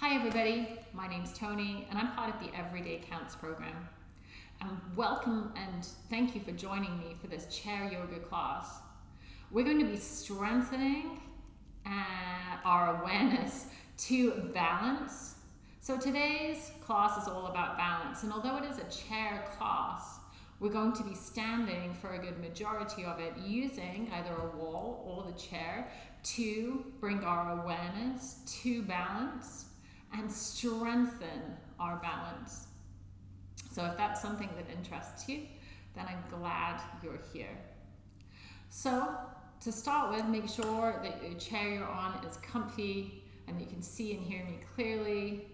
Hi everybody, my name's Tony and I'm part of the Everyday Counts program. Um, welcome and thank you for joining me for this chair yoga class. We're going to be strengthening uh, our awareness to balance. So today's class is all about balance and although it is a chair class, we're going to be standing for a good majority of it using either a wall or the chair to bring our awareness to balance and strengthen our balance. So if that's something that interests you, then I'm glad you're here. So to start with, make sure that your chair you're on is comfy and that you can see and hear me clearly.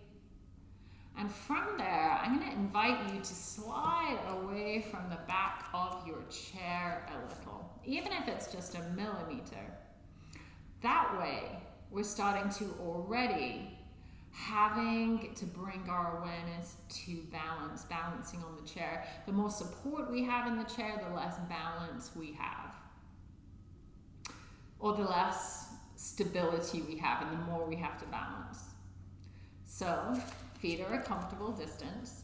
And from there, I'm going to invite you to slide away from the back of your chair a little, even if it's just a millimeter. That way, we're starting to already having to bring our awareness to balance, balancing on the chair. The more support we have in the chair, the less balance we have. Or the less stability we have, and the more we have to balance. So, feet are a comfortable distance.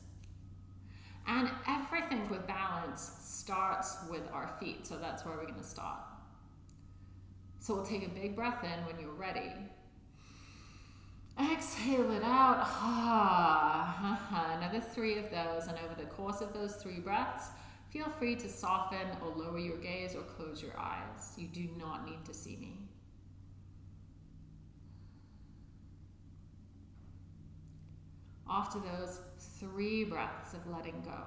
And everything with balance starts with our feet, so that's where we're going to start. So we'll take a big breath in when you're ready. Exhale it out. Ah, another three of those. And over the course of those three breaths, feel free to soften or lower your gaze or close your eyes. You do not need to see me. After those three breaths of letting go,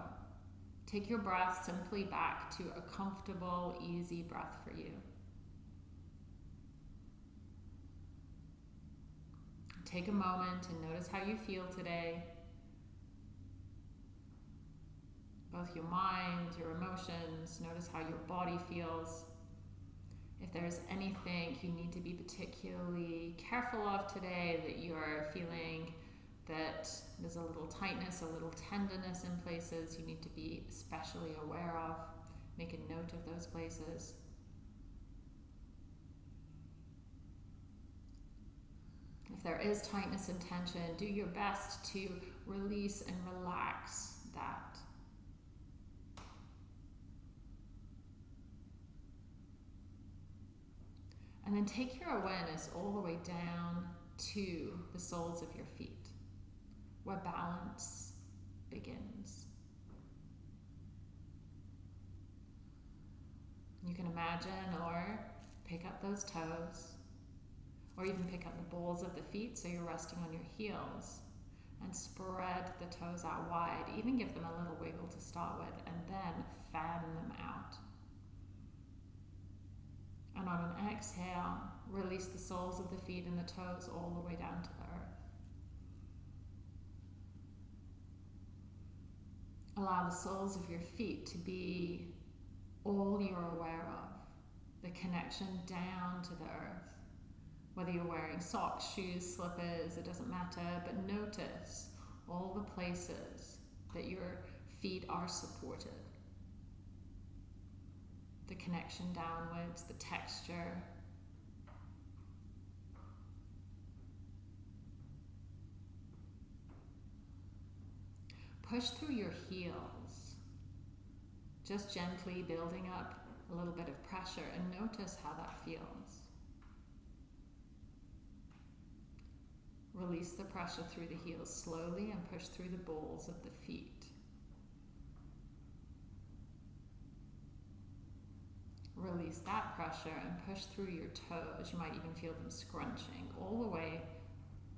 take your breath simply back to a comfortable, easy breath for you. Take a moment and notice how you feel today. Both your mind, your emotions, notice how your body feels. If there's anything you need to be particularly careful of today that you are feeling that there's a little tightness, a little tenderness in places you need to be especially aware of, make a note of those places. If there is tightness and tension, do your best to release and relax that. And then take your awareness all the way down to the soles of your feet, where balance begins. You can imagine or pick up those toes or even pick up the balls of the feet so you're resting on your heels and spread the toes out wide. Even give them a little wiggle to start with and then fan them out. And on an exhale, release the soles of the feet and the toes all the way down to the earth. Allow the soles of your feet to be all you're aware of, the connection down to the earth. Whether you're wearing socks, shoes, slippers, it doesn't matter, but notice all the places that your feet are supported. The connection downwards, the texture. Push through your heels, just gently building up a little bit of pressure and notice how that feels. Release the pressure through the heels slowly and push through the balls of the feet. Release that pressure and push through your toes. You might even feel them scrunching all the way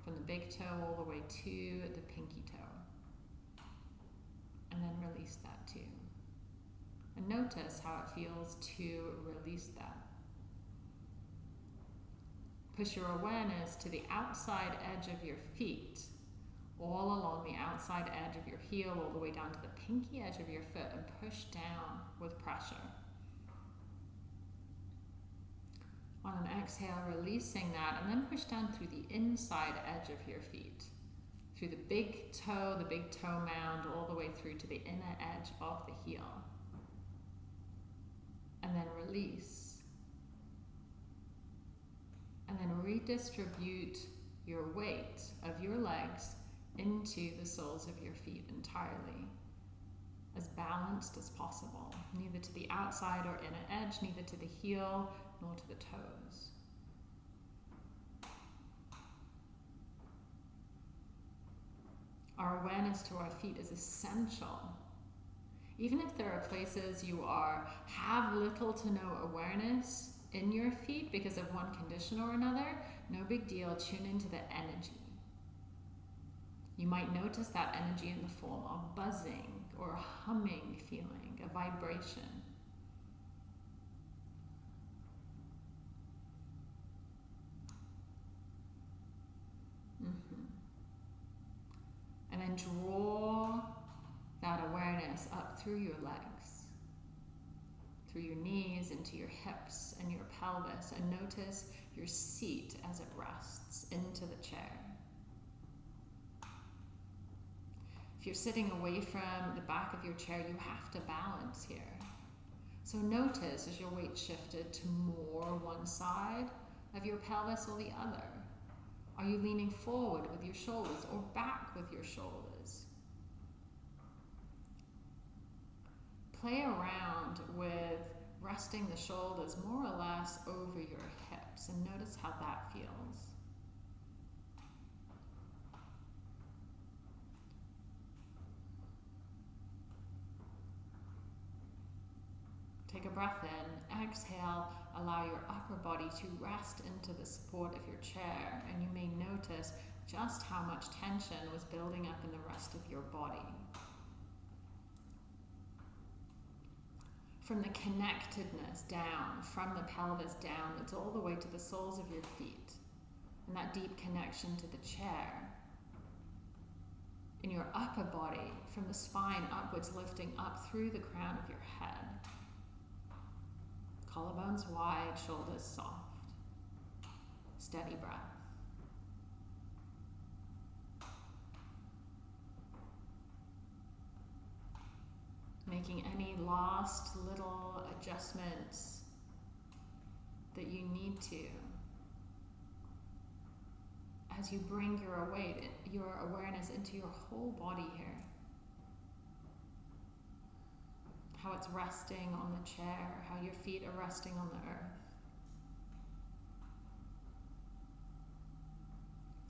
from the big toe all the way to the pinky toe. And then release that too. And notice how it feels to release that. Push your awareness to the outside edge of your feet, all along the outside edge of your heel, all the way down to the pinky edge of your foot, and push down with pressure. On an exhale, releasing that, and then push down through the inside edge of your feet, through the big toe, the big toe mound, all the way through to the inner edge of the heel. And then release and then redistribute your weight of your legs into the soles of your feet entirely. As balanced as possible, neither to the outside or inner edge, neither to the heel nor to the toes. Our awareness to our feet is essential. Even if there are places you are have little to no awareness in your feet because of one condition or another, no big deal. Tune into the energy. You might notice that energy in the form of buzzing or humming feeling, a vibration. Mm-hmm. And then draw that awareness up through your legs, through your knees, into your hips and your pelvis, and notice your seat as it rests into the chair. If you're sitting away from the back of your chair, you have to balance here. So notice as your weight shifted to more one side of your pelvis or the other. Are you leaning forward with your shoulders or back with your shoulders? Play around with resting the shoulders more or less over your hips and notice how that feels. Take a breath in, exhale, allow your upper body to rest into the support of your chair, and you may notice just how much tension was building up in the rest of your body. From the connectedness down, from the pelvis down, it's all the way to the soles of your feet, and that deep connection to the chair. In your upper body, from the spine upwards, lifting up through the crown of your head collarbones wide, shoulders soft. Steady breath. Making any last little adjustments that you need to as you bring your await, your awareness into your whole body here. how it's resting on the chair, how your feet are resting on the earth.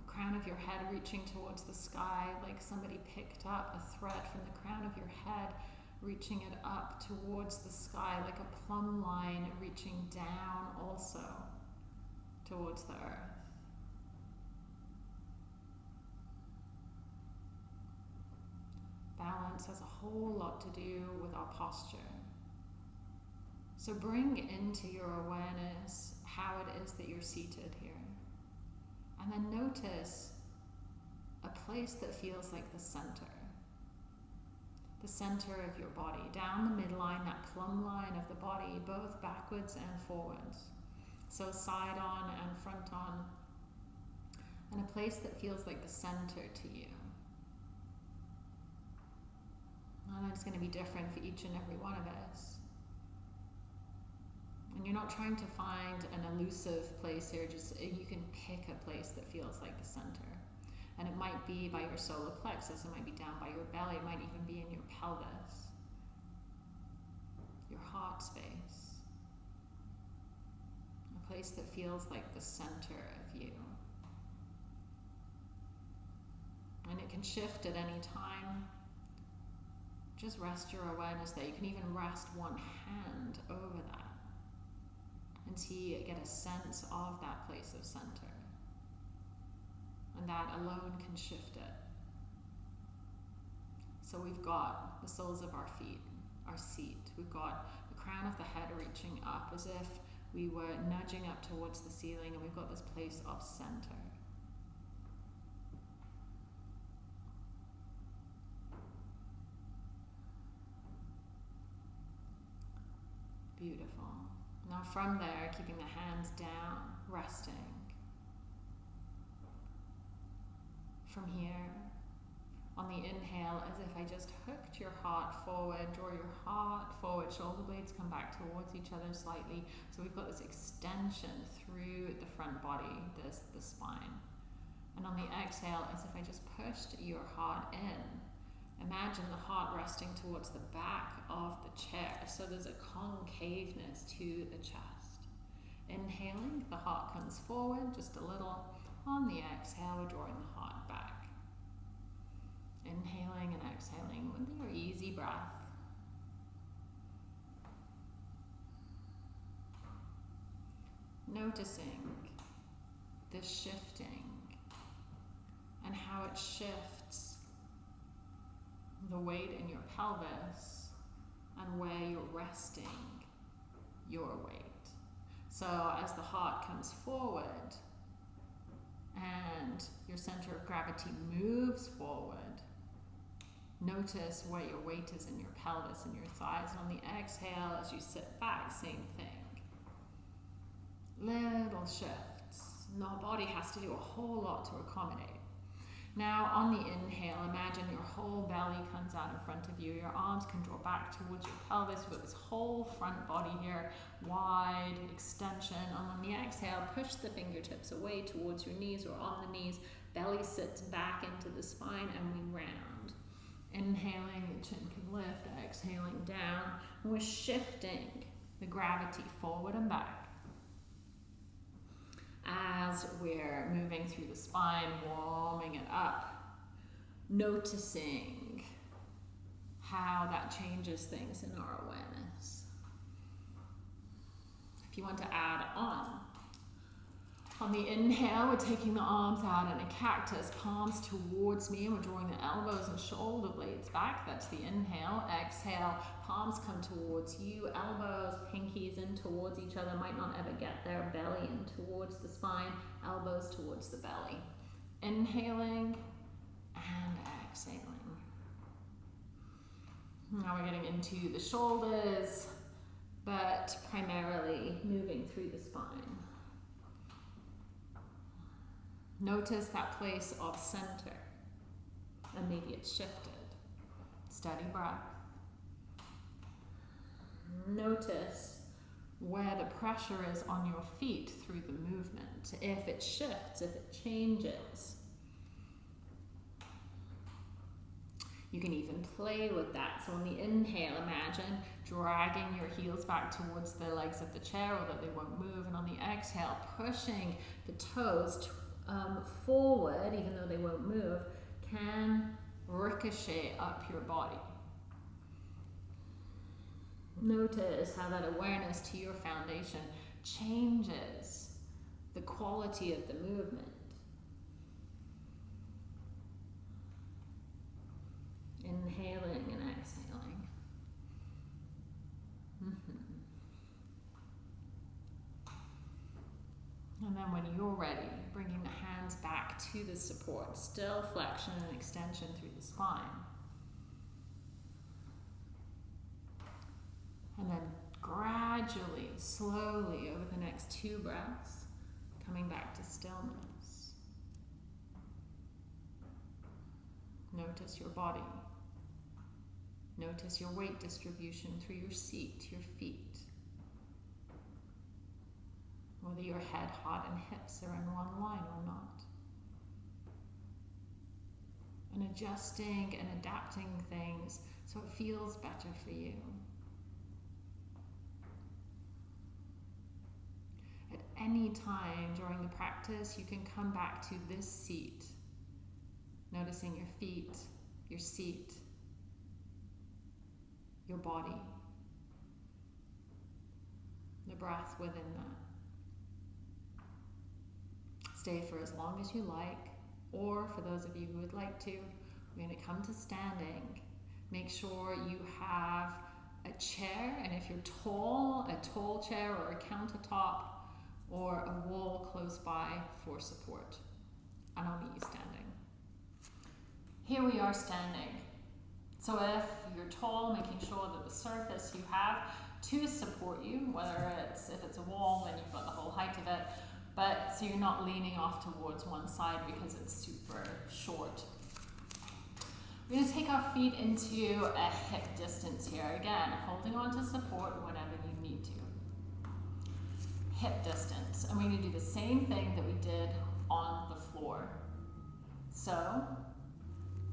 The crown of your head reaching towards the sky, like somebody picked up a thread from the crown of your head, reaching it up towards the sky, like a plumb line reaching down also towards the earth. balance has a whole lot to do with our posture. So bring into your awareness how it is that you're seated here. And then notice a place that feels like the center. The center of your body, down the midline, that plumb line of the body, both backwards and forwards. So side on and front on. And a place that feels like the center to you. And it's going to be different for each and every one of us. And you're not trying to find an elusive place here, just you can pick a place that feels like the center. And it might be by your solar plexus, it might be down by your belly, it might even be in your pelvis, your heart space. A place that feels like the center of you. And it can shift at any time just rest your awareness there. You can even rest one hand over that and see, get a sense of that place of center. And that alone can shift it. So we've got the soles of our feet, our seat. We've got the crown of the head reaching up as if we were nudging up towards the ceiling, and we've got this place of center. Beautiful. Now from there, keeping the hands down, resting. From here, on the inhale, as if I just hooked your heart forward, draw your heart forward, shoulder blades come back towards each other slightly. So we've got this extension through the front body, this the spine. And on the exhale, as if I just pushed your heart in. Imagine the heart resting towards the back of the chair. So there's a concaveness to the chest. Inhaling, the heart comes forward just a little. On the exhale, we're drawing the heart. Inhaling and exhaling with your easy breath. Noticing the shifting and how it shifts the weight in your pelvis and where you're resting your weight. So as the heart comes forward and your center of gravity moves forward, notice where your weight is in your pelvis and your thighs. And on the exhale, as you sit back, same thing. Little shifts. No body has to do a whole lot to accommodate. Now, on the inhale, imagine your whole belly comes out in front of you. Your arms can draw back towards your pelvis with this whole front body here, wide extension. And on the exhale, push the fingertips away towards your knees or on the knees. Belly sits back into the spine and we round. Inhaling, the chin can lift. Exhaling down. And we're shifting the gravity forward and back as we're moving through the spine, warming it up, noticing how that changes things in our awareness. If you want to add on, on the inhale, we're taking the arms out in a cactus, palms towards me, and we're drawing the elbows and shoulder blades back. That's the inhale. Exhale, palms come towards you, elbows, pinkies in towards each other. Might not ever get there. Belly in towards the spine, elbows towards the belly. Inhaling and exhaling. Now we're getting into the shoulders, but primarily moving through the spine. Notice that place of center and maybe it's shifted. Steady breath. Notice where the pressure is on your feet through the movement. If it shifts, if it changes. You can even play with that. So on the inhale, imagine dragging your heels back towards the legs of the chair, or that they won't move. And on the exhale, pushing the toes um, forward, even though they won't move, can ricochet up your body. Notice how that awareness to your foundation changes the quality of the movement. Inhaling and exhaling. Mm -hmm. And then when you're ready, bringing the hands back to the support, still flexion and extension through the spine. And then gradually, slowly, over the next two breaths, coming back to stillness. Notice your body. Notice your weight distribution through your seat, to your feet whether your head, heart, and hips are in one line or not. And adjusting and adapting things so it feels better for you. At any time during the practice, you can come back to this seat, noticing your feet, your seat, your body, the breath within that stay for as long as you like, or for those of you who would like to, we're going to come to standing. Make sure you have a chair, and if you're tall, a tall chair or a countertop or a wall close by for support. And I'll meet you standing. Here we are standing. So if you're tall, making sure that the surface you have to support you, whether it's if it's a wall, then you've got the whole height of it, but so you're not leaning off towards one side because it's super short. We're going to take our feet into a hip distance here. Again, holding on to support whenever you need to. Hip distance. And we're going to do the same thing that we did on the floor. So,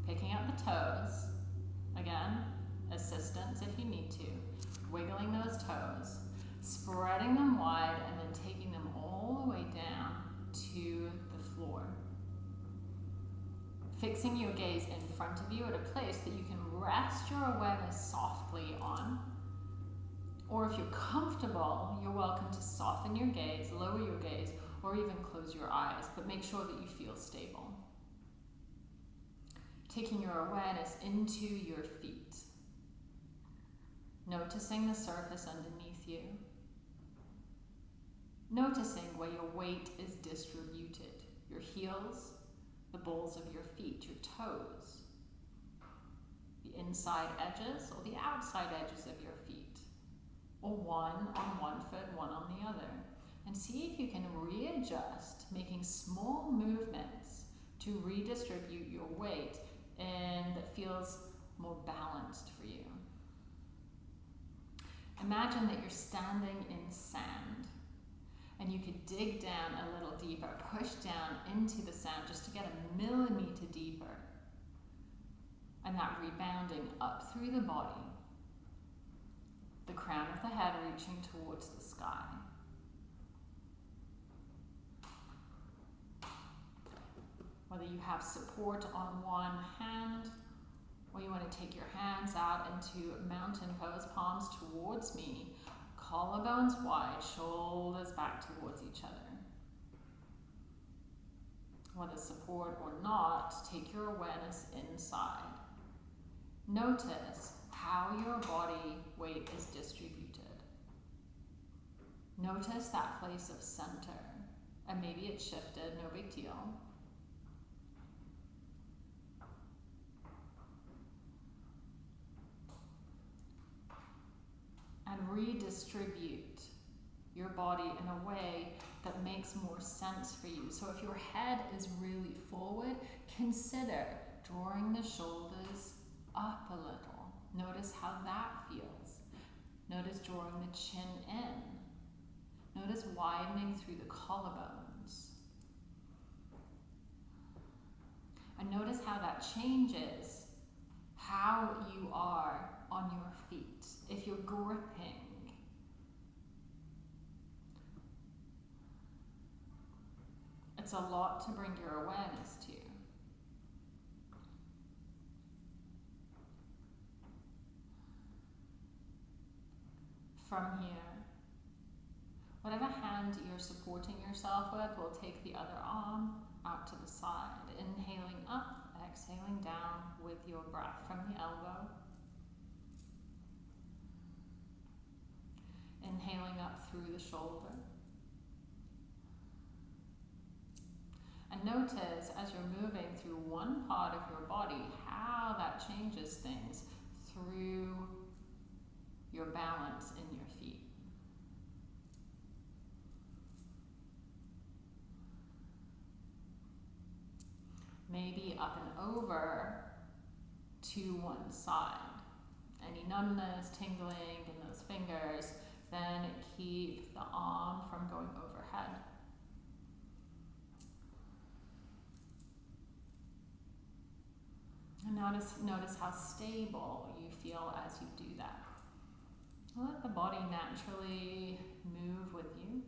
picking up the toes, again, assistance if you need to, wiggling those toes, spreading them wide, and then taking all the way down to the floor. Fixing your gaze in front of you at a place that you can rest your awareness softly on. Or if you're comfortable, you're welcome to soften your gaze, lower your gaze, or even close your eyes, but make sure that you feel stable. Taking your awareness into your feet. Noticing the surface underneath you. Noticing where your weight is distributed. Your heels, the balls of your feet, your toes, the inside edges or the outside edges of your feet, or one on one foot, one on the other. And see if you can readjust, making small movements to redistribute your weight and that feels more balanced for you. Imagine that you're standing in sand and you could dig down a little deeper, push down into the sand just to get a millimeter deeper. And that rebounding up through the body, the crown of the head reaching towards the sky. Whether you have support on one hand, or you want to take your hands out into mountain pose, palms towards me, collarbones wide, shoulders back towards each other. Whether support or not, take your awareness inside. Notice how your body weight is distributed. Notice that place of center. And maybe it's shifted, no big deal. And redistribute your body in a way that makes more sense for you. So if your head is really forward, consider drawing the shoulders up a little. Notice how that feels. Notice drawing the chin in. Notice widening through the collarbones. And notice how that changes how you are on your feet. If you're gripping, it's a lot to bring your awareness to. From here, whatever hand you're supporting yourself with, we'll take the other arm out to the side. Inhaling up, exhaling down with your breath from the elbow. Inhaling up through the shoulder. And notice as you're moving through one part of your body, how that changes things through your balance in your feet. Maybe up and over to one side. Any numbness, tingling in those fingers, then keep the arm from going overhead. And notice, notice how stable you feel as you do that. Let the body naturally move with you.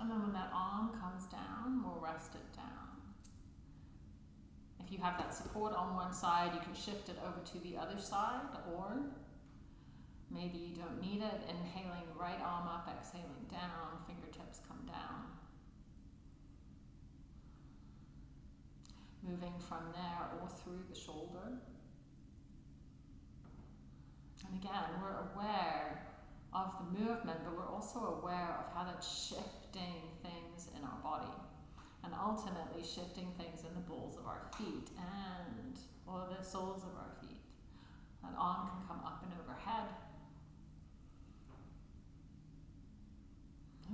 And then when that arm comes down, we'll rest it down. You have that support on one side, you can shift it over to the other side, or maybe you don't need it. Inhaling, right arm up, exhaling down, fingertips come down. Moving from there or through the shoulder. And again, we're aware of the movement, but we're also aware of how that's shifting things in our body and ultimately shifting things in the balls of our feet and or the soles of our feet. That arm can come up and overhead.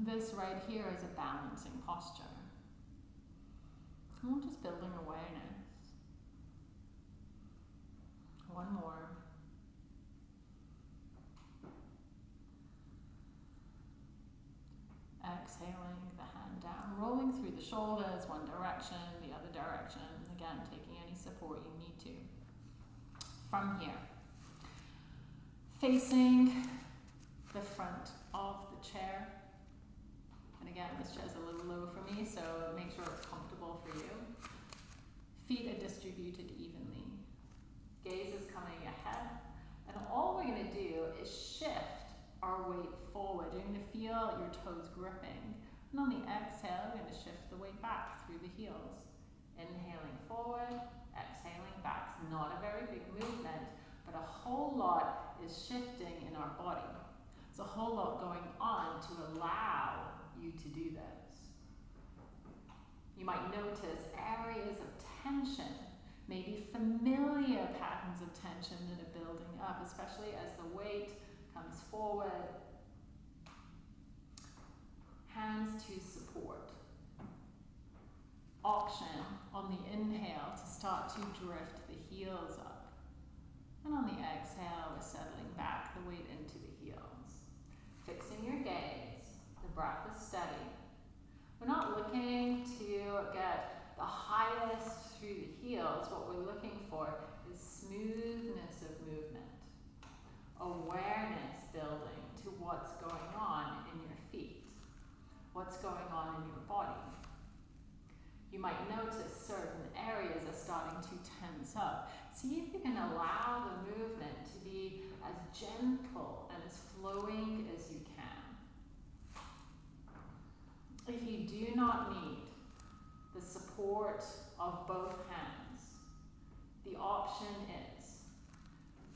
This right here is a balancing posture. We're just building awareness. One more. Exhaling rolling through the shoulders, one direction, the other direction. Again, taking any support you need to. From here, facing the front of the chair. And again, this chair is a little low for me, so make sure it's comfortable for you. Feet are distributed evenly. Gaze is coming ahead. And all we're going to do is shift our weight forward. You're going to feel your toes gripping. And on the exhale, we're going to shift the weight back through the heels. Inhaling forward, exhaling back. It's not a very big movement, but a whole lot is shifting in our body. There's a whole lot going on to allow you to do this. You might notice areas of tension, maybe familiar patterns of tension that are building up, especially as the weight comes forward. Hands to support. Option on the inhale to start to drift the heels up. And on the exhale, we're settling back the weight into the heels. Fixing your gaze. The breath is steady. We're not looking to get the highest through the heels. What we're looking for is smoothness of movement, awareness building to what's going on what's going on in your body. You might notice certain areas are starting to tense up. See if you can allow the movement to be as gentle and as flowing as you can. If you do not need the support of both hands, the option is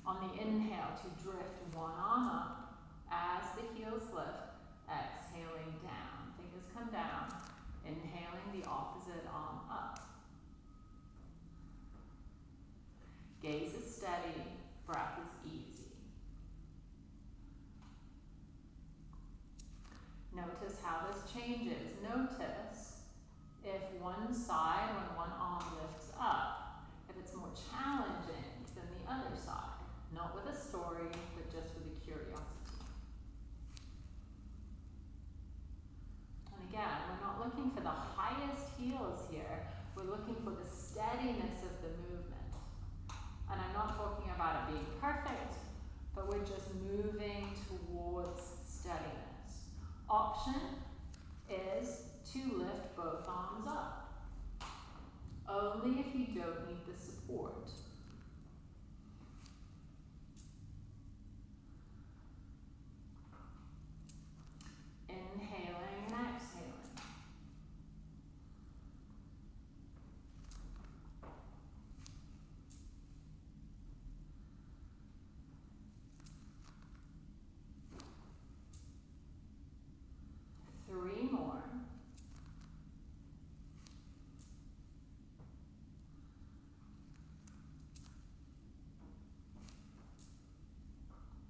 on the inhale to drift one arm up as the heels lift, come down, inhaling the opposite arm up. Gaze is steady, breath is easy. Notice how this changes. Notice if one side, when one arm lifts up, if it's more challenging than the other side. Not with a story, but just with a curiosity. And again, we're not looking for the highest heels here. We're looking for the steadiness of the movement. And I'm not talking about it being perfect, but we're just moving towards steadiness. Option is to lift both arms up. Only if you don't need the support. Inhaling and exhaling. Three more.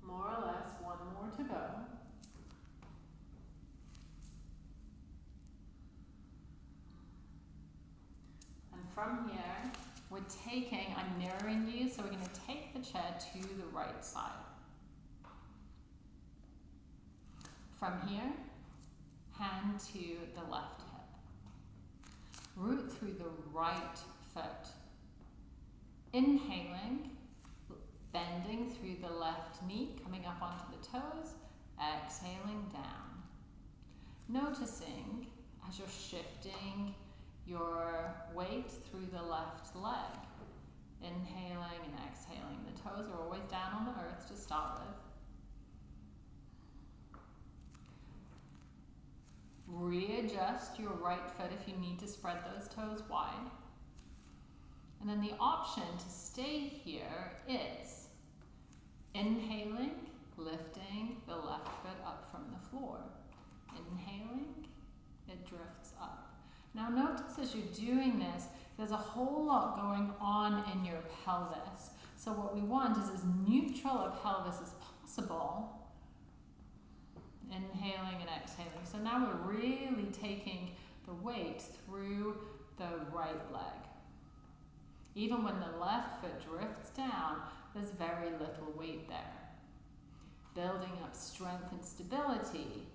More or less, one more to go. And from here, we're taking, I'm mirroring you, so we're going to take the chair to the right side. From here, hand to the left hip. Root through the right foot. Inhaling, bending through the left knee, coming up onto the toes, exhaling down. Noticing as you're shifting your weight through the left leg. Inhaling and exhaling. The toes are always down on the earth to start with. Readjust your right foot if you need to spread those toes wide. And then the option to stay here is inhaling, lifting the left foot up from the floor. Inhaling, it drifts. Now notice as you're doing this, there's a whole lot going on in your pelvis. So what we want is as neutral a pelvis as possible inhaling and exhaling. So now we're really taking the weight through the right leg. Even when the left foot drifts down, there's very little weight there. Building up strength and stability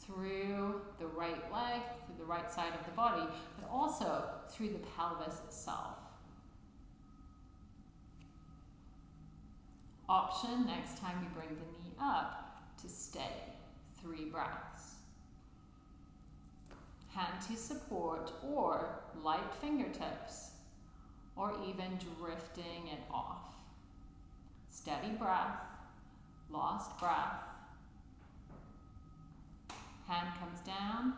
through the right leg, through the right side of the body, but also through the pelvis itself. Option next time we bring the knee up to stay. Three breaths. Hand to support or light fingertips or even drifting it off. Steady breath, lost breath. Hand comes down,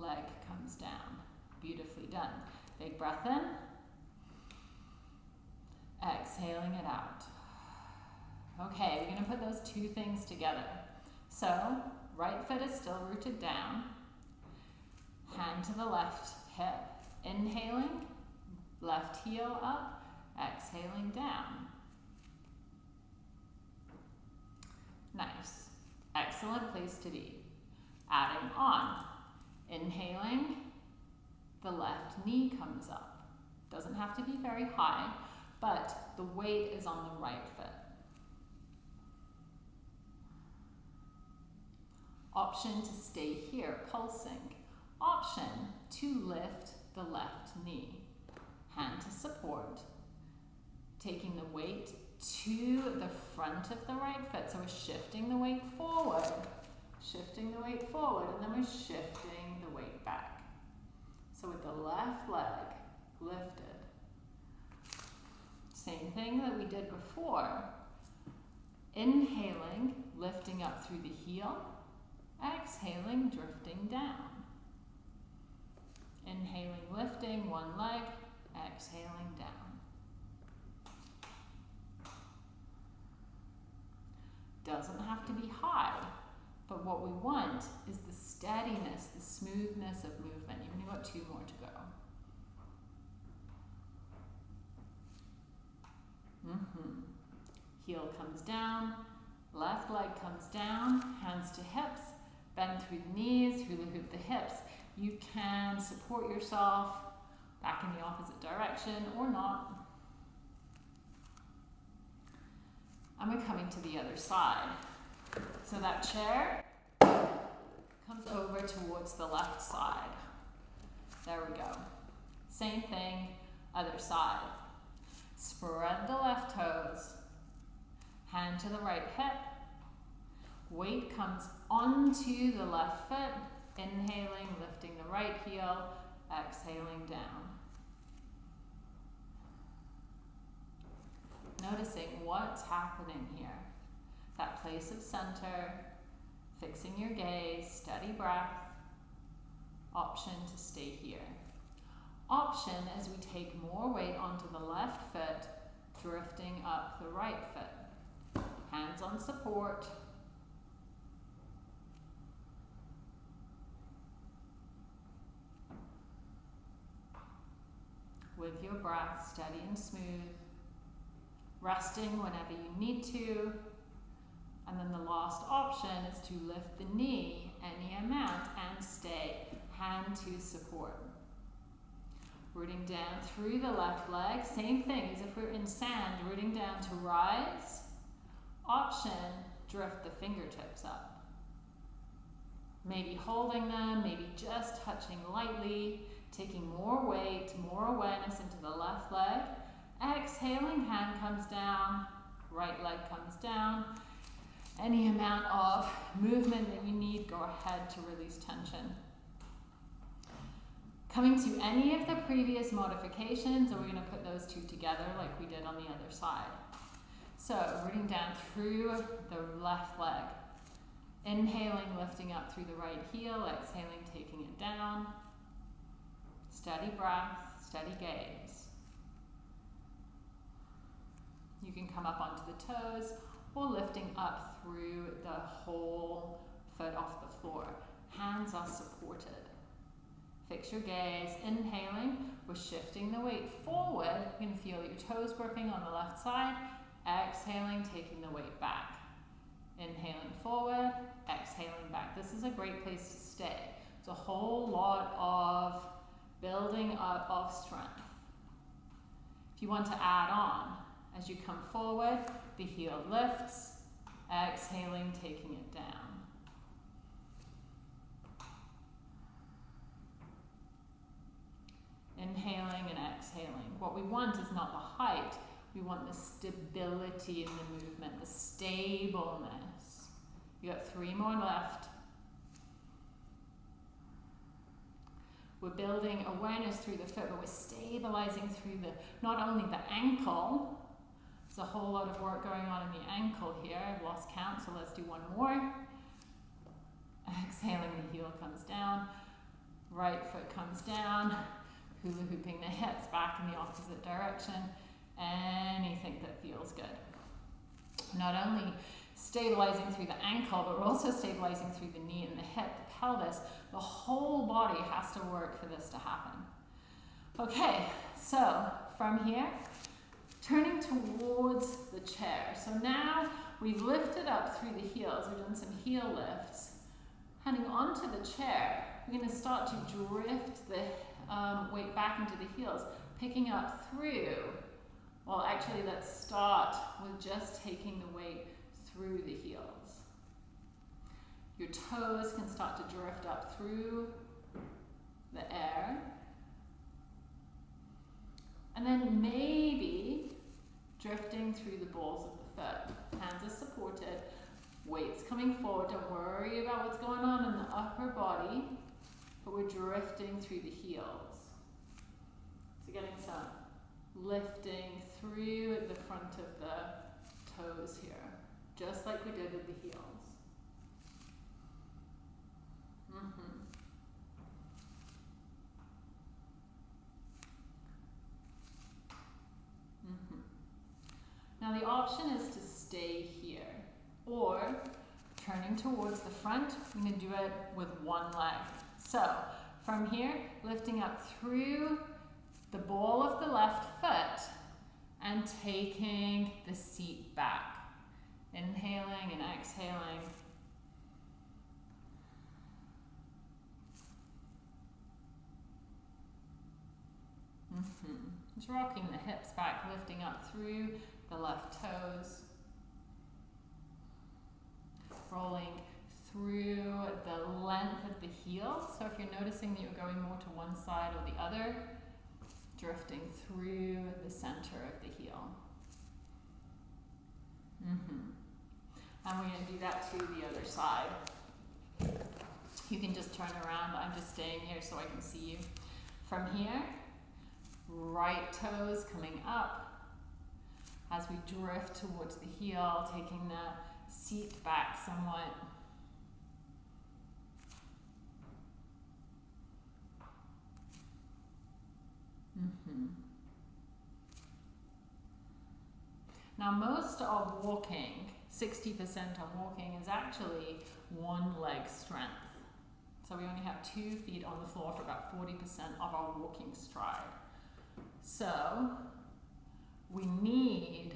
leg comes down. Beautifully done. Big breath in. Exhaling it out. Okay, we're to put those two things together. So, right foot is still rooted down. Hand to the left hip. Inhaling, left heel up, exhaling down. Nice. Excellent place to be. Adding on. Inhaling, the left knee comes up. Doesn't have to be very high, but the weight is on the right foot. Option to stay here, pulsing. Option to lift the left knee. Hand to support. Taking the weight to the front of the right foot. So we're shifting the weight forward, shifting the weight forward, and then we're shifting back. So with the left leg lifted. Same thing that we did before. Inhaling, lifting up through the heel. Exhaling, drifting down. Inhaling, lifting one leg, exhaling down. Doesn't have to be high, but what we want is the steadiness, the smoothness of movement. You've only got two more to go. Mm-hmm. Heel comes down, left leg comes down, hands to hips, bend through the knees, hula hoop the hips. You can support yourself back in the opposite direction or not. And we're coming to the other side. So that chair comes over towards the left side. There we go. Same thing, other side. Spread the left toes. Hand to the right hip. Weight comes onto the left foot. Inhaling, lifting the right heel. Exhaling down. Noticing what's happening here. That place of center, fixing your gaze, steady breath. Option to stay here. Option as we take more weight onto the left foot, drifting up the right foot. Hands on support. With your breath steady and smooth resting whenever you need to. And then the last option is to lift the knee any amount and stay. Hand to support. Rooting down through the left leg. Same thing as if we're in sand, rooting down to rise. Option, drift the fingertips up. Maybe holding them, maybe just touching lightly, taking more weight, more awareness into the left leg Exhaling, hand comes down, right leg comes down. Any amount of movement that you need, go ahead to release tension. Coming to any of the previous modifications, and we're going to put those two together like we did on the other side. So, rooting down through the left leg. Inhaling, lifting up through the right heel, exhaling, taking it down. Steady breath, steady gaze. You can come up onto the toes or lifting up through the whole foot off the floor. Hands are supported. Fix your gaze. Inhaling, we're shifting the weight forward. You can feel your toes gripping on the left side. Exhaling, taking the weight back. Inhaling forward, exhaling back. This is a great place to stay. It's a whole lot of building up of strength. If you want to add on, as you come forward, the heel lifts. Exhaling, taking it down. Inhaling and exhaling. What we want is not the height. We want the stability in the movement, the stableness. You got three more left. We're building awareness through the foot, but we're stabilizing through the not only the ankle, there's a whole lot of work going on in the ankle here. I've lost count, so let's do one more. Exhaling, the heel comes down. Right foot comes down. Hula hooping the hips back in the opposite direction. Anything that feels good. Not only stabilizing through the ankle, but we're also stabilizing through the knee and the hip, the pelvis, the whole body has to work for this to happen. Okay, so from here, turning towards the chair. So now we've lifted up through the heels. We've done some heel lifts. Heading onto the chair, we're going to start to drift the um, weight back into the heels, picking up through. Well, actually, let's start with just taking the weight through the heels. Your toes can start to drift up through the air. And then maybe drifting through the balls of the foot. Hands are supported, weights coming forward. Don't worry about what's going on in the upper body, but we're drifting through the heels. So getting some lifting through the front of the toes here, just like we did with the heels. Mm-hmm. Mm-hmm. Now the option is to stay here or turning towards the front, I'm to do it with one leg. So from here, lifting up through the ball of the left foot and taking the seat back. Inhaling and exhaling. Mm -hmm. Just rocking the hips back, lifting up through the left toes. Rolling through the length of the heel. So if you're noticing that you're going more to one side or the other, drifting through the center of the heel. Mm -hmm. And we're going to do that to the other side. You can just turn around. I'm just staying here so I can see you. From here, right toes coming up as we drift towards the heel, taking the seat back somewhat. Mm -hmm. Now, most of walking, 60% of walking, is actually one leg strength. So we only have two feet on the floor for about 40% of our walking stride. So we need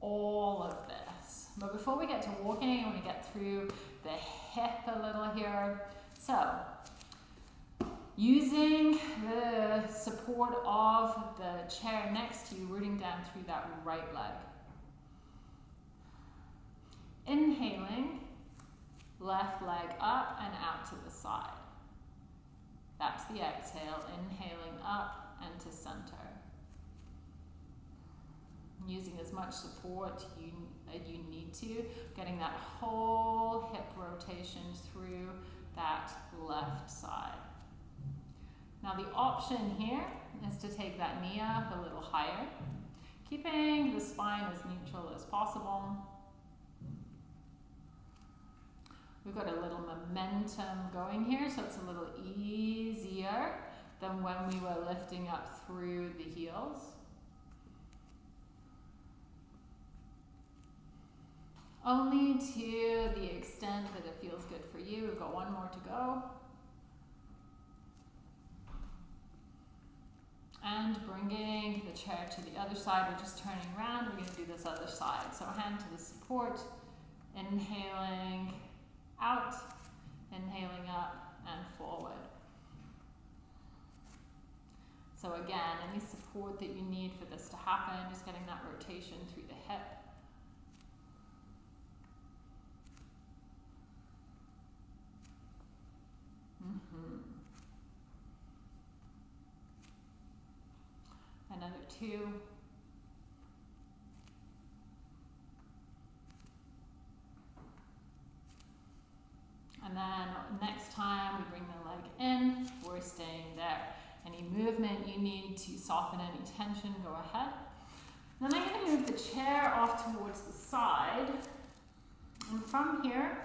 all of this. But before we get to walking, I want to get through the hip a little here. So using the support of the chair next to you, rooting down through that right leg. Inhaling, left leg up and out to the side. That's the exhale, inhaling up and to center. Using as much support you, you need to, getting that whole hip rotation through that left side. Now the option here is to take that knee up a little higher, keeping the spine as neutral as possible. We've got a little momentum going here, so it's a little easier than when we were lifting up through the heels. Only to the extent that it feels good for you. We've got one more to go. And bringing the chair to the other side, we're just turning around, we're going to do this other side. So hand to the support, inhaling out, inhaling up and forward. So again, any support that you need for this to happen, just getting that rotation through the hip. Mm -hmm. of two. And then next time we bring the leg in, we're staying there. Any movement you need to soften any tension, go ahead. Then I'm going to move the chair off towards the side. And from here,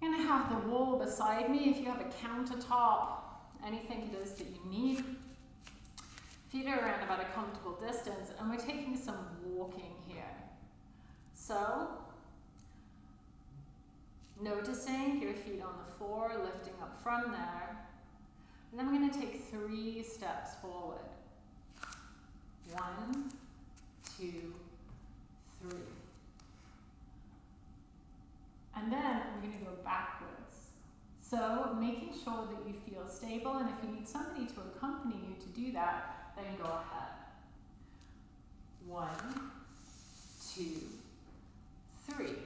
I'm going to have the wall beside me. If you have a countertop, anything it is that you need. Feet are around about a comfortable distance and we're taking some walking here. So, noticing your feet on the floor, lifting up from there. And then we're going to take three steps forward. One, two, three. And then we're going to go backwards. So making sure that you feel stable and if you need somebody to accompany you to do that, then go ahead. One, two, three.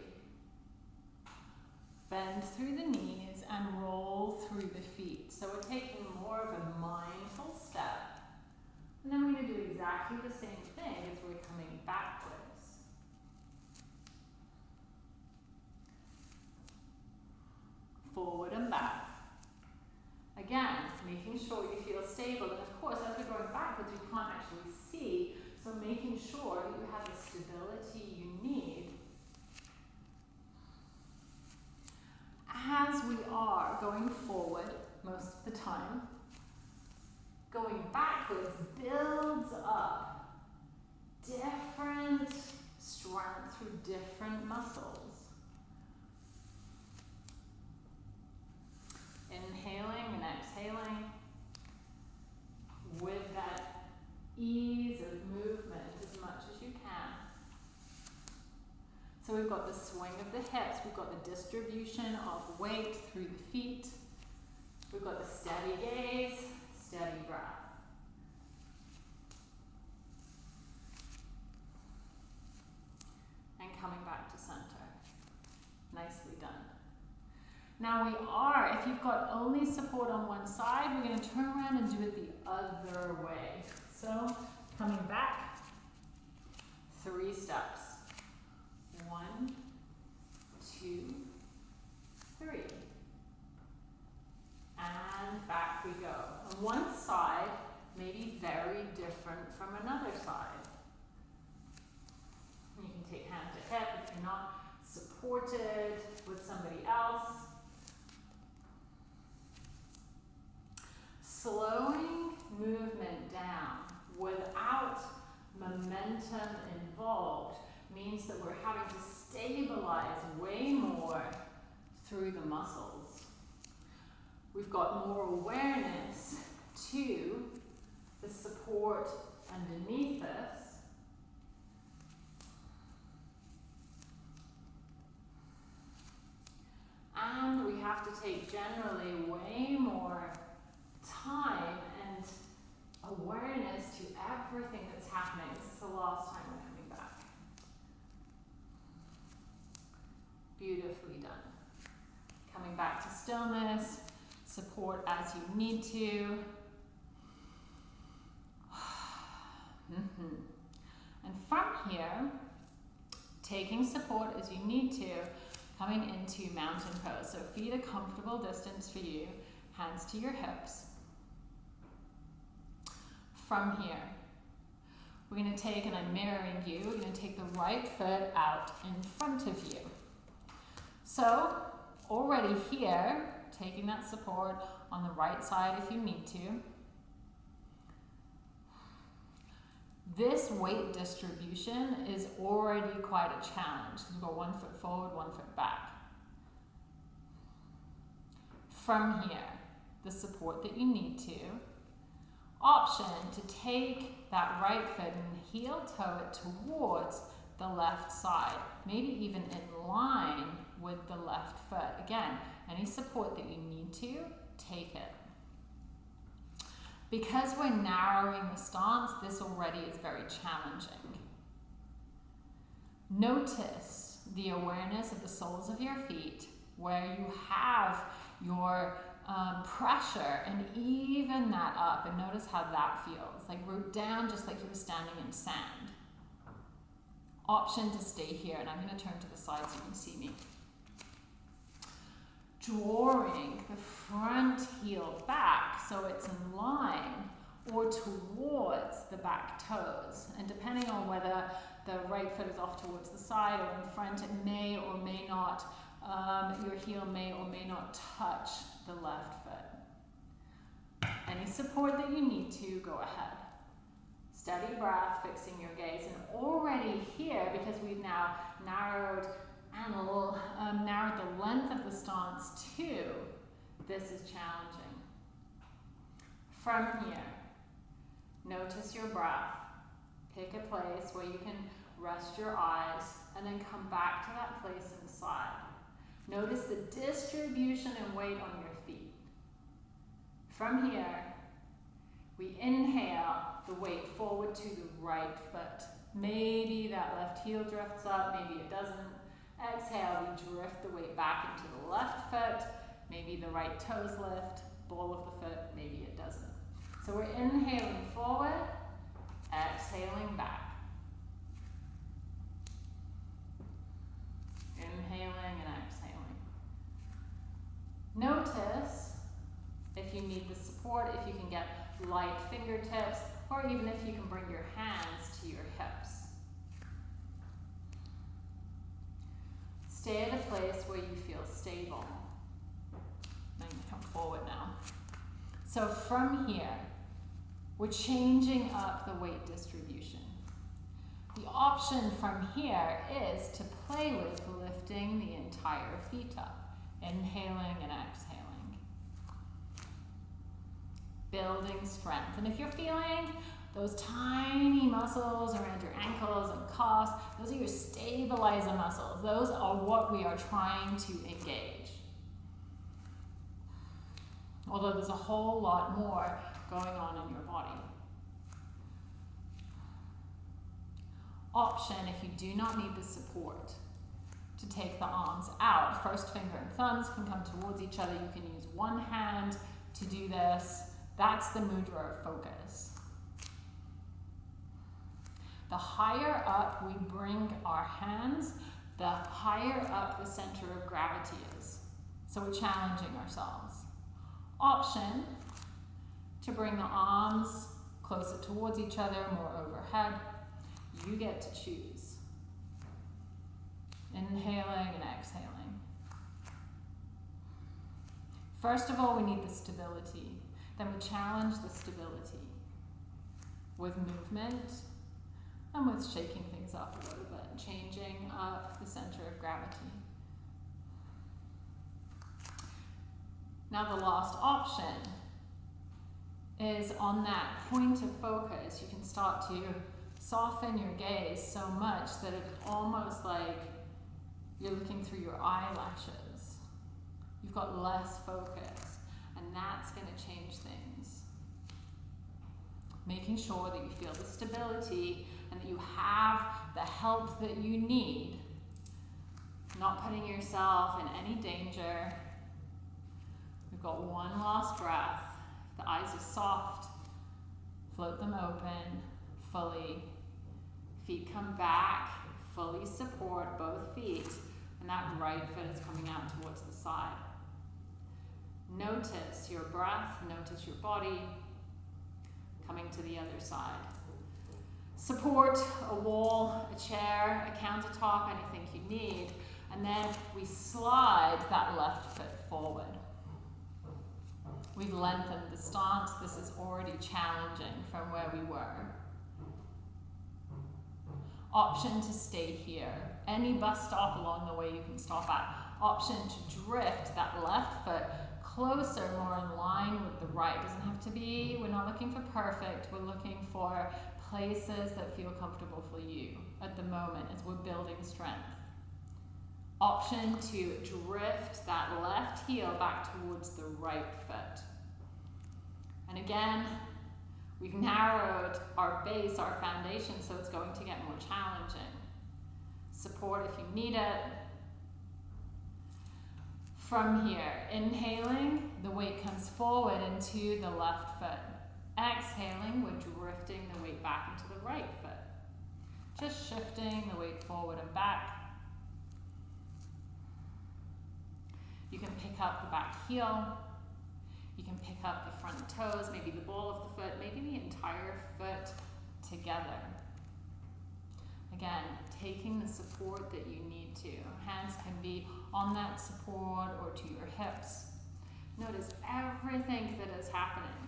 Bend through the knees and roll through the feet. So we're taking more of a mindful step. And then we're going to do exactly the same thing as we're coming backwards. Forward and back. Again, making sure you feel stable. And of course, as we're going backwards, we can't actually see. So making sure that you have the stability you need as we are going forward most of the time, going backwards builds up different strength through different muscles. Inhaling and exhaling with that ease of movement as much as you can. So we've got the swing of the hips, we've got the distribution of weight through the feet, steady gaze, steady breath. And coming back to center. Nicely done. Now we are, if you've got only support on one side, we're going to turn around and do it the other way. So coming back, three steps. One, two, three. And back we go. On one side may be very different from another side. You can take hand to hip if you're not supported with somebody else. Slowing movement down without momentum involved means that we're having to stabilize way more through the muscles. We've got more awareness to the support underneath us. And we have to take generally way more time and awareness to everything that's happening. This is the last time we're coming back. Beautifully done. Coming back to stillness, support as you need to. Mm -hmm. And from here, taking support as you need to, coming into mountain pose. So feet a comfortable distance for you, hands to your hips. From here, we're going to take, and I'm mirroring you, we're going to take the right foot out in front of you. So already here, taking that support on the right side if you need to. This weight distribution is already quite a challenge. You've got one foot forward, one foot back. From here, the support that you need to. Option to take that right foot and heel toe it towards the left side, maybe even in line with the left foot. Again, any support that you need to, take it. Because we're narrowing the stance, this already is very challenging. Notice the awareness of the soles of your feet, where you have your um, pressure and even that up and notice how that feels. Like root down just like you were standing in sand. Option to stay here and I'm going to turn to the side so you can see me. Drawing the front heel back so it's in line or towards the back toes. And depending on whether the right foot is off towards the side or in front, it may or may not, um, your heel may or may not touch the left foot. Any support that you need to, go ahead. Steady breath, fixing your gaze. And already here, because we've now narrowed and um, narrowed the length of the stance too, this is challenging. From here, notice your breath. Pick a place where you can rest your eyes and then come back to that place inside. Notice the distribution and weight on your feet. From here, we inhale the weight forward to the right foot. Maybe that left heel drifts up, maybe it doesn't. Exhale, we drift the weight back into the left foot. Maybe the right toes lift, ball of the foot, maybe it doesn't. So we're inhaling forward, exhaling back. Inhaling and exhaling. Notice if you need the support, if you can get light fingertips, or even if you can bring your hands to your hips. Stay at a place where you feel stable. Then come forward now. So from here, we're changing up the weight distribution. The option from here is to play with lifting the entire feet up, inhaling and exhaling. Building strength. And if you're feeling those tiny muscles around your ankles and calves, those are your stabilizer muscles. Those are what we are trying to engage. Although there's a whole lot more going on in your body. Option, if you do not need the support, to take the arms out. First finger and thumbs can come towards each other. You can use one hand to do this. That's the mudra of focus. The higher up we bring our hands, the higher up the center of gravity is. So we're challenging ourselves. Option to bring the arms closer towards each other, more overhead. You get to choose. Inhaling and exhaling. First of all, we need the stability. Then we challenge the stability with movement and with shaking things up a little bit, changing up the center of gravity. Now the last option is on that point of focus, you can start to soften your gaze so much that it's almost like you're looking through your eyelashes. You've got less focus, and that's going to change things. Making sure that you feel the stability and that you have the help that you need. Not putting yourself in any danger. We've got one last breath. The eyes are soft. Float them open fully. Feet come back. Fully support both feet. And that right foot is coming out towards the side. Notice your breath. Notice your body. Coming to the other side. Support, a wall, a chair, a countertop, anything you need. And then we slide that left foot forward. We've lengthened the stance. This is already challenging from where we were. Option to stay here. Any bus stop along the way you can stop at. Option to drift that left foot closer, more in line with the right. Doesn't have to be, we're not looking for perfect. We're looking for places that feel comfortable for you at the moment as we're building strength. Option to drift that left heel back towards the right foot. And again, we've narrowed our base, our foundation, so it's going to get more challenging. Support if you need it. From here, inhaling, the weight comes forward into the left foot. Exhaling, we're drifting the weight back into the right foot. Just shifting the weight forward and back. You can pick up the back heel. You can pick up the front toes, maybe the ball of the foot, maybe the entire foot together. Again, taking the support that you need to. Hands can be on that support or to your hips. Notice everything that is happening.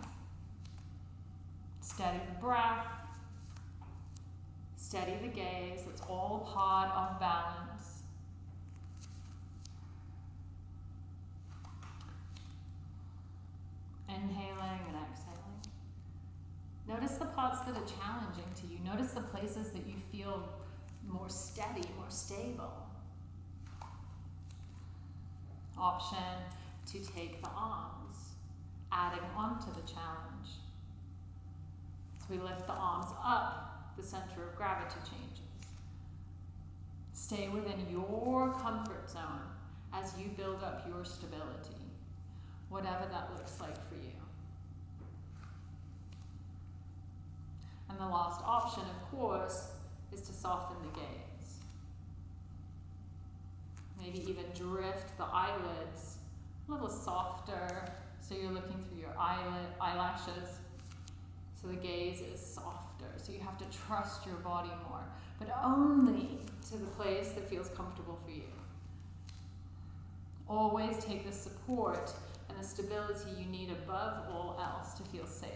Steady the breath. Steady the gaze. It's all part of balance. Inhaling and exhaling. Notice the parts that are challenging to you. Notice the places that you feel more steady, more stable. Option to take the arms, adding on to the challenge. We lift the arms up, the center of gravity changes. Stay within your comfort zone as you build up your stability, whatever that looks like for you. And the last option, of course, is to soften the gaze. Maybe even drift the eyelids a little softer so you're looking through your eyelid, eyelashes. So the gaze is softer. So you have to trust your body more, but only to the place that feels comfortable for you. Always take the support and the stability you need above all else to feel safe.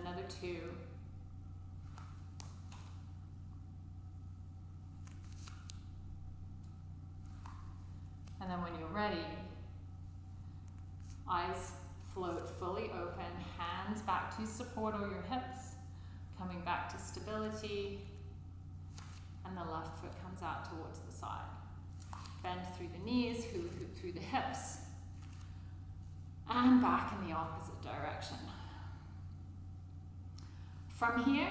Another two. And then when you're ready, eyes float fully open, hands back to support all your hips, coming back to stability, and the left foot comes out towards the side. Bend through the knees, hoop, hoop through the hips, and back in the opposite direction. From here,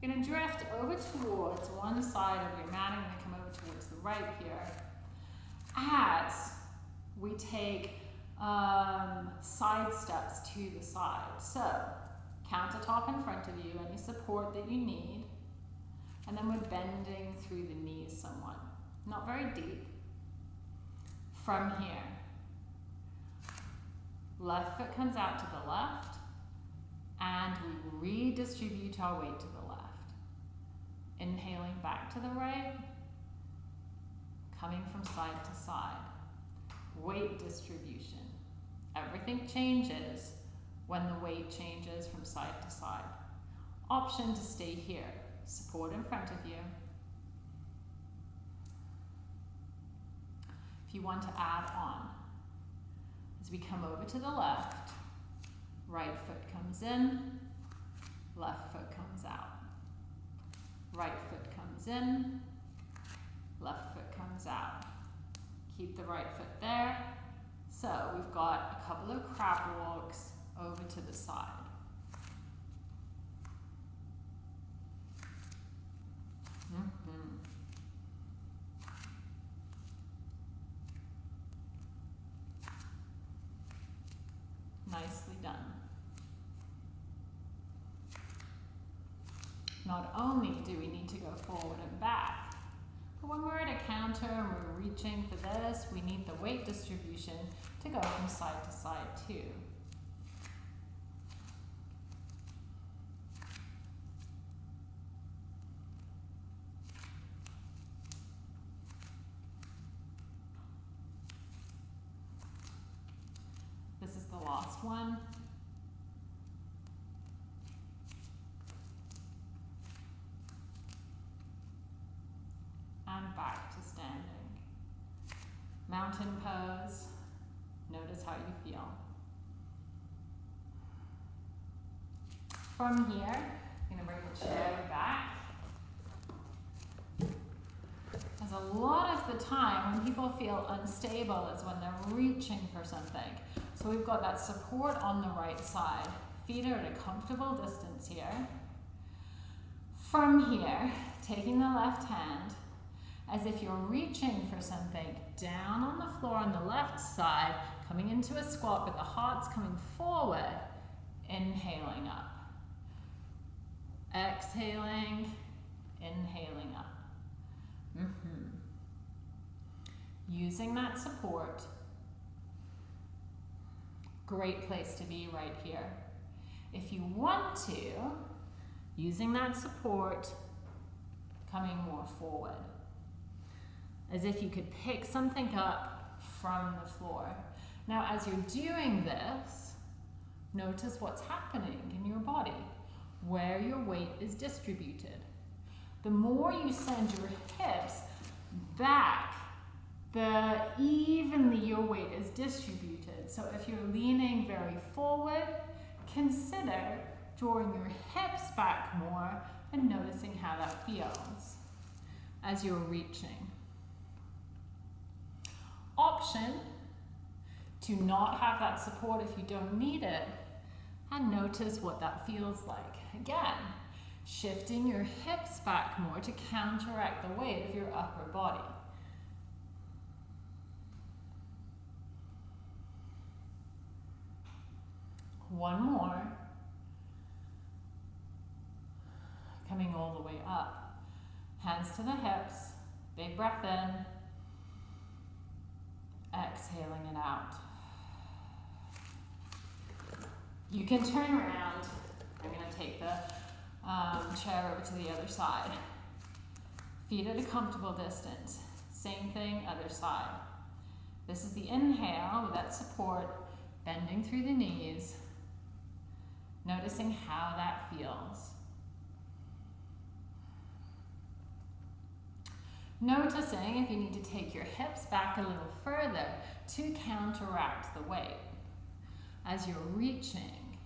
you're going to drift over towards one side of your mat. I'm going to come over towards the right here as we take um, side steps to the side. So, countertop in front of you, any support that you need. And then we're bending through the knees somewhat. Not very deep. From here, left foot comes out to the left, and we redistribute our weight to the left. Inhaling back to the right, coming from side to side. Weight distribution. Everything changes when the weight changes from side to side. Option to stay here. Support in front of you. If you want to add on, as we come over to the left, right foot comes in, left foot comes out. Right foot comes in, left foot comes out. Keep the right foot there. So we've got a couple of crab walks over to the side. Mm -hmm. Nicely done. Not only do we need to go forward and back, when we're at a counter and we're reaching for this, we need the weight distribution to go from side to side too. This is the last one. And back to standing. Mountain pose. Notice how you feel. From here, I'm going to bring the chair back. As a lot of the time when people feel unstable is when they're reaching for something. So we've got that support on the right side. Feet are at a comfortable distance here. From here, taking the left hand as if you're reaching for something down on the floor on the left side, coming into a squat, but the heart's coming forward, inhaling up. Exhaling, inhaling up. Mm -hmm. Using that support. Great place to be right here. If you want to, using that support, coming more forward. As if you could pick something up from the floor. Now, as you're doing this, notice what's happening in your body, where your weight is distributed. The more you send your hips back, the evenly your weight is distributed. So if you're leaning very forward, consider drawing your hips back more and noticing how that feels as you're reaching. Option to not have that support if you don't need it and notice what that feels like. Again, shifting your hips back more to counteract the weight of your upper body. One more. Coming all the way up. Hands to the hips. Big breath in. Exhaling it out. You can turn around. I'm going to take the um, chair over to the other side. Feet at a comfortable distance. Same thing, other side. This is the inhale with that support, bending through the knees, noticing how that feels. Noticing if you need to take your hips back a little further to counteract the weight as you're reaching.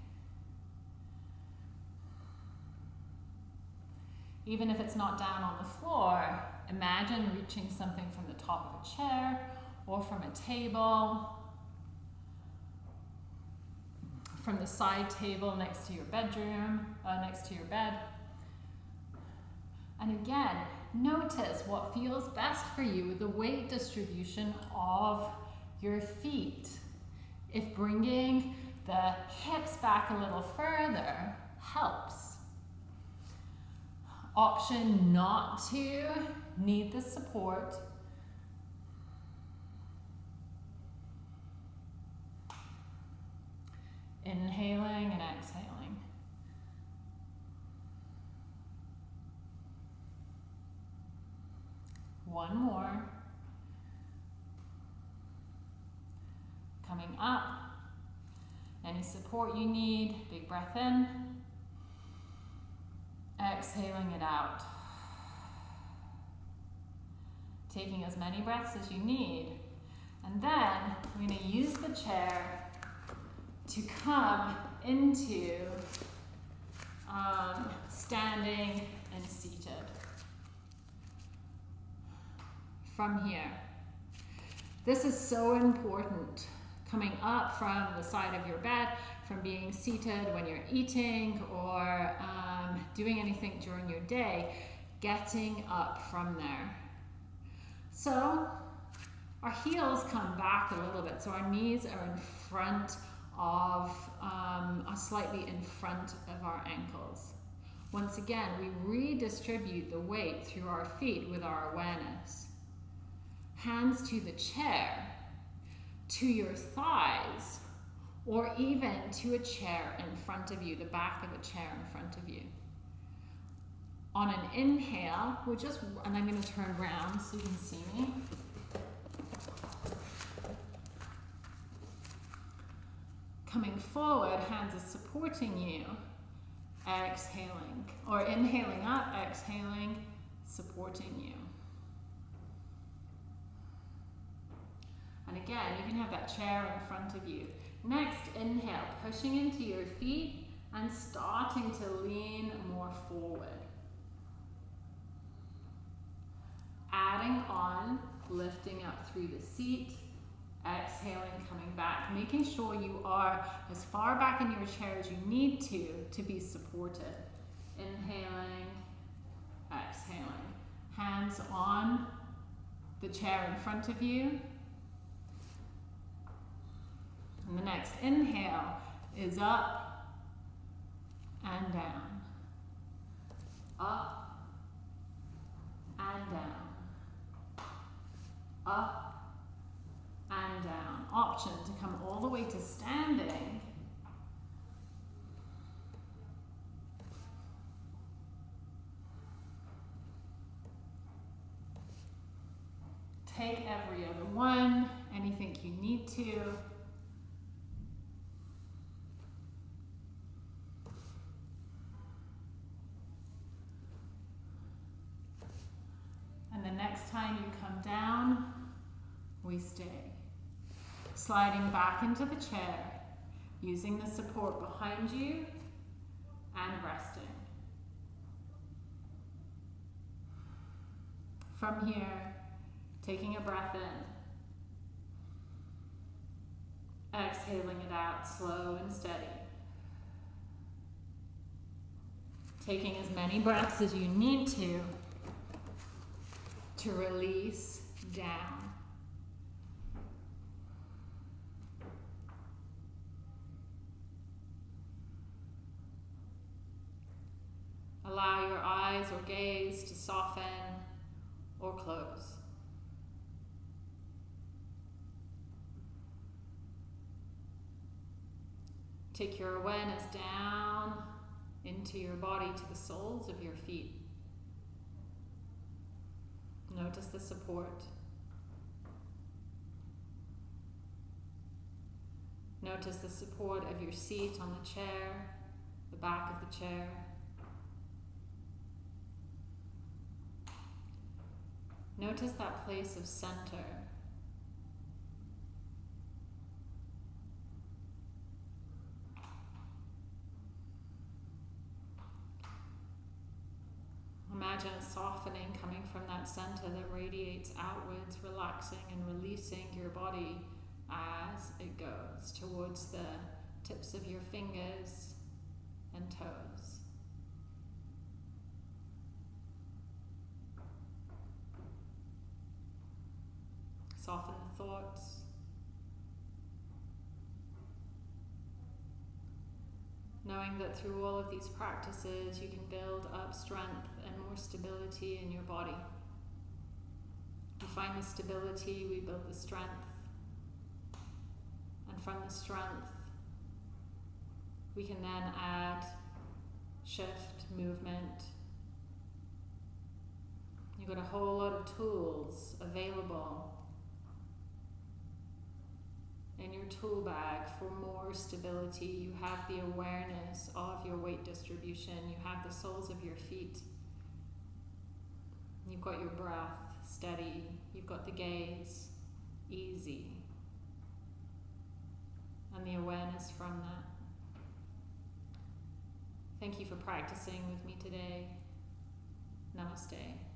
Even if it's not down on the floor, imagine reaching something from the top of a chair or from a table, from the side table next to your bedroom, uh, next to your bed. And again, notice what feels best for you with the weight distribution of your feet. If bringing the hips back a little further helps. Option not to need the support. Inhaling and exhaling. One more. Coming up. Any support you need, big breath in. Exhaling it out. Taking as many breaths as you need. And then going to use the chair to come into um, standing and seated. From here. This is so important coming up from the side of your bed, from being seated when you're eating or um, doing anything during your day, getting up from there. So our heels come back a little bit, so our knees are in front of, um, are slightly in front of our ankles. Once again, we redistribute the weight through our feet with our awareness. Hands to the chair, to your thighs or even to a chair in front of you, the back of a chair in front of you. On an inhale, we'll just, and I'm going to turn around so you can see me. Coming forward, hands are supporting you. Exhaling, or inhaling up, exhaling, supporting you. And again, you can have that chair in front of you. Next, inhale, pushing into your feet and starting to lean more forward. Adding on, lifting up through the seat, exhaling, coming back, making sure you are as far back in your chair as you need to to be supported. Inhaling, exhaling. Hands on the chair in front of you. And the next inhale is up and down. Up and down. Up and down. Option to come all the way to standing. Take every other one, anything you need to. And the next time you come down, we stay. Sliding back into the chair, using the support behind you and resting. From here, taking a breath in, exhaling it out slow and steady. Taking as many breaths as you need to to release down. Allow your eyes or gaze to soften or close. Take your awareness down into your body to the soles of your feet. Notice the support. Notice the support of your seat on the chair, the back of the chair. Notice that place of center. Imagine a softening coming from that center that radiates outwards, relaxing and releasing your body as it goes towards the tips of your fingers and toes. Soften the thoughts. Knowing that through all of these practices you can build up strength and more stability in your body. We find the stability, we build the strength, and from the strength, we can then add shift, movement. You've got a whole lot of tools available in your tool bag for more stability. You have the awareness of your weight distribution. You have the soles of your feet. You've got your breath steady. You've got the gaze easy. And the awareness from that. Thank you for practicing with me today. Namaste.